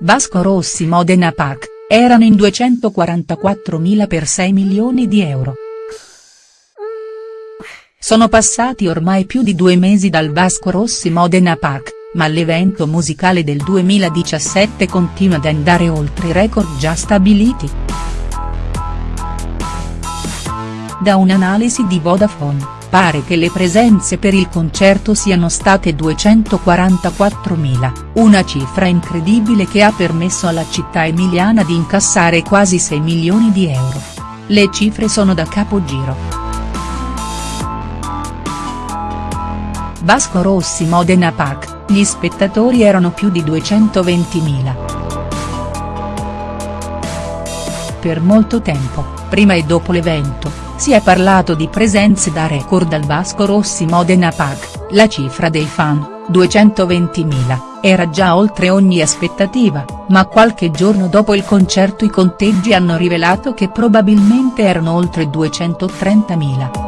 Vasco Rossi Modena Pac, erano in 244.000 per 6 milioni di euro. Sono passati ormai più di due mesi dal Vasco Rossi Modena Pac, ma l'evento musicale del 2017 continua ad andare oltre i record già stabiliti. Da un'analisi di Vodafone pare che le presenze per il concerto siano state 244.000, una cifra incredibile che ha permesso alla città emiliana di incassare quasi 6 milioni di euro. Le cifre sono da capogiro. Vasco Rossi Modena Pac, gli spettatori erano più di 220.000. Per molto tempo, prima e dopo l'evento, si è parlato di presenze da record al Vasco Rossi Modena Pac, la cifra dei fan, 220.000, era già oltre ogni aspettativa, ma qualche giorno dopo il concerto i conteggi hanno rivelato che probabilmente erano oltre 230.000.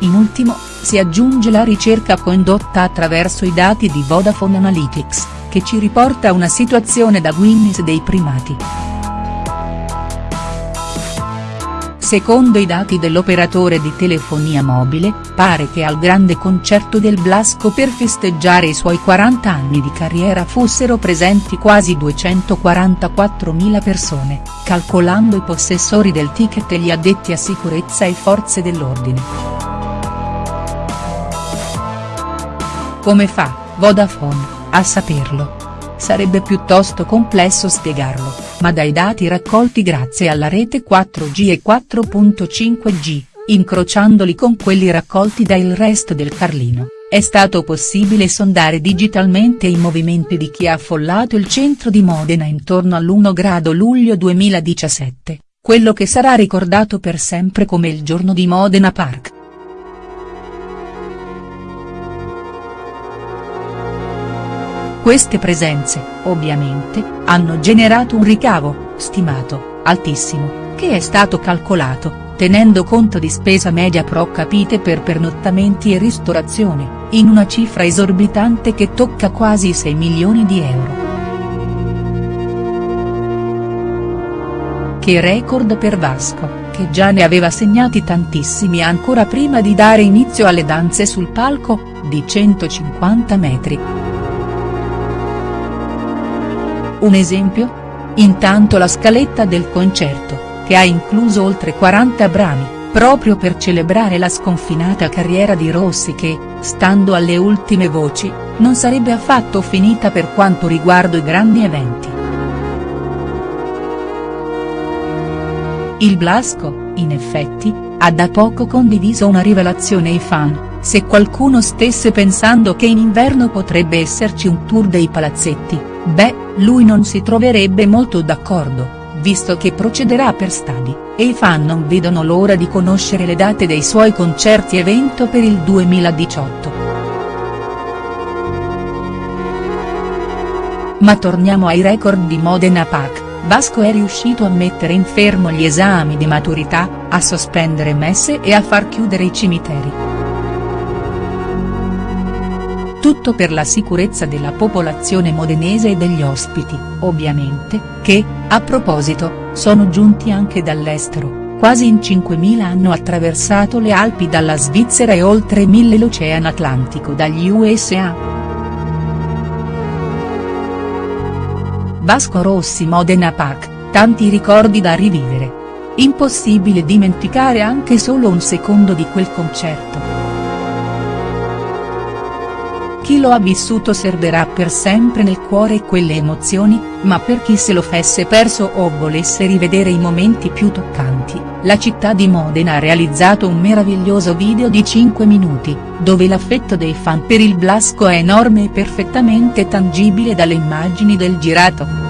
In ultimo, si aggiunge la ricerca condotta attraverso i dati di Vodafone Analytics, che ci riporta una situazione da Guinness dei primati. Secondo i dati dell'operatore di telefonia mobile, pare che al grande concerto del Blasco per festeggiare i suoi 40 anni di carriera fossero presenti quasi 244.000 persone, calcolando i possessori del ticket e gli addetti a sicurezza e forze dell'ordine. Come fa, Vodafone, a saperlo? Sarebbe piuttosto complesso spiegarlo, ma dai dati raccolti grazie alla rete 4G e 4.5G, incrociandoli con quelli raccolti dal resto del Carlino, è stato possibile sondare digitalmente i movimenti di chi ha affollato il centro di Modena intorno all'1 grado luglio 2017, quello che sarà ricordato per sempre come il giorno di Modena Park. Queste presenze, ovviamente, hanno generato un ricavo, stimato, altissimo, che è stato calcolato, tenendo conto di spesa media pro capite per pernottamenti e ristorazione, in una cifra esorbitante che tocca quasi 6 milioni di euro. Che record per Vasco, che già ne aveva segnati tantissimi ancora prima di dare inizio alle danze sul palco, di 150 metri. Un esempio? Intanto la scaletta del concerto, che ha incluso oltre 40 brani, proprio per celebrare la sconfinata carriera di Rossi che, stando alle ultime voci, non sarebbe affatto finita per quanto riguarda i grandi eventi. Il Blasco, in effetti, ha da poco condiviso una rivelazione ai fan, se qualcuno stesse pensando che in inverno potrebbe esserci un tour dei palazzetti, beh, lui non si troverebbe molto d'accordo, visto che procederà per stadi, e i fan non vedono l'ora di conoscere le date dei suoi concerti evento per il 2018. Ma torniamo ai record di Modena Pac, Vasco è riuscito a mettere in fermo gli esami di maturità, a sospendere messe e a far chiudere i cimiteri. Tutto per la sicurezza della popolazione modenese e degli ospiti, ovviamente, che, a proposito, sono giunti anche dall'estero, quasi in 5.000 hanno attraversato le Alpi dalla Svizzera e oltre 1.000 l'Oceano Atlantico dagli USA. Vasco Rossi Modena Pac, tanti ricordi da rivivere. Impossibile dimenticare anche solo un secondo di quel concerto. Chi lo ha vissuto serberà per sempre nel cuore quelle emozioni, ma per chi se lo fesse perso o volesse rivedere i momenti più toccanti, la città di Modena ha realizzato un meraviglioso video di 5 minuti, dove l'affetto dei fan per il Blasco è enorme e perfettamente tangibile dalle immagini del girato.